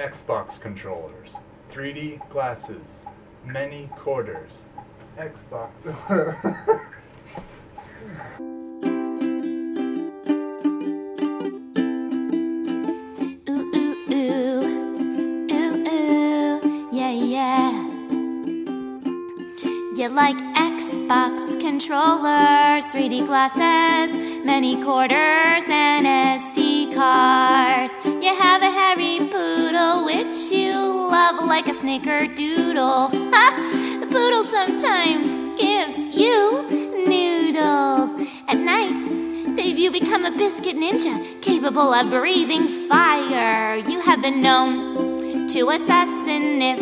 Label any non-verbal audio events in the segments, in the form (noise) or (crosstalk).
Xbox controllers, 3D glasses, many quarters, Xbox. Ooh, ooh, ooh. Ooh, ooh. Yeah, yeah. You like Xbox controllers, 3D glasses, many quarters, and SD cards. You have a hairy poodle, which you love like a snickerdoodle. Ha! The poodle sometimes gives you noodles. At night, babe, you become a biscuit ninja, capable of breathing fire. You have been known to assassinate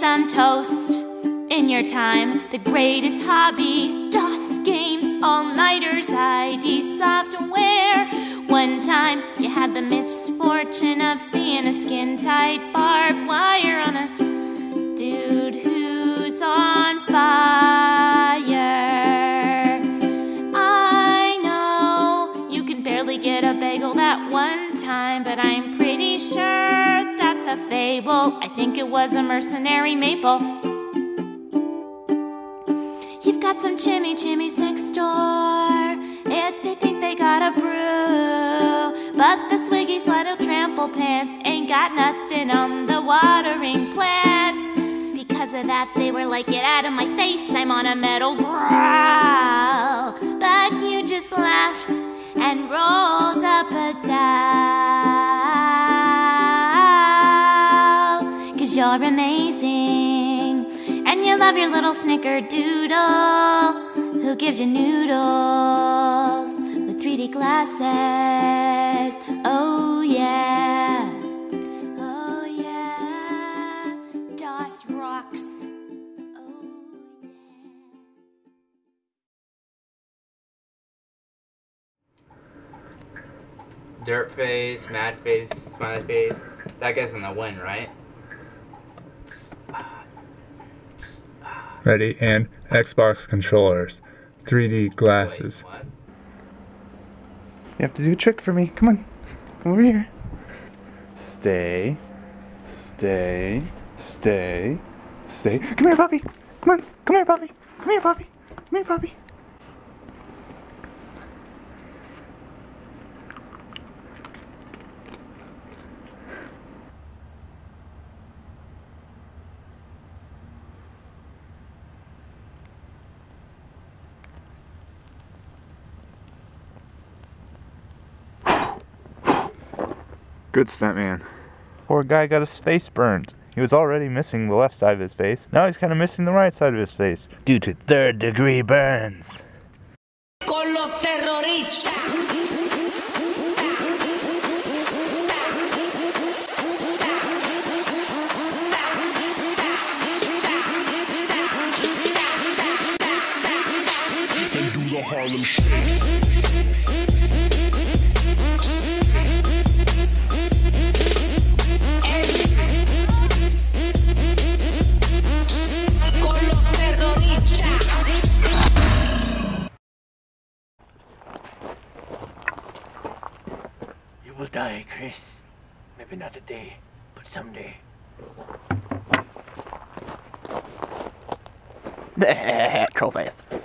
some toast. In your time, the greatest hobby, DOS games, all-nighters, ID software. One time, you had the misfortune of seeing a skin-tight barbed wire on a dude who's on fire. I know you can barely get a bagel that one time, but I'm pretty sure that's a fable. I think it was a mercenary maple. You've got some chimmy chimmies next door. Think they got a brew. But the swiggy swaddle trample pants ain't got nothing on the watering plants. Because of that, they were like, Get out of my face, I'm on a metal growl. But you just laughed and rolled up a dial. Cause you're amazing. And you love your little snickerdoodle who gives you noodles with 3D glasses. Oh, yeah. Oh, yeah. DOS rocks. Oh, yeah. Dirt face, mad face, smiley face. That guy's gonna win, right? Ready? And Xbox controllers, 3D glasses. Wait, what? You have to do a trick for me. Come on. Come over here. Stay. Stay. Stay. Stay. Come here, puppy. Come on. Come here, puppy. Come here, puppy. Come here, puppy. Good stunt, man. Poor guy got his face burned. He was already missing the left side of his face. Now he's kind of missing the right side of his face due to third degree burns. con los will die, Chris. Maybe not today, but someday. (laughs) Troll face.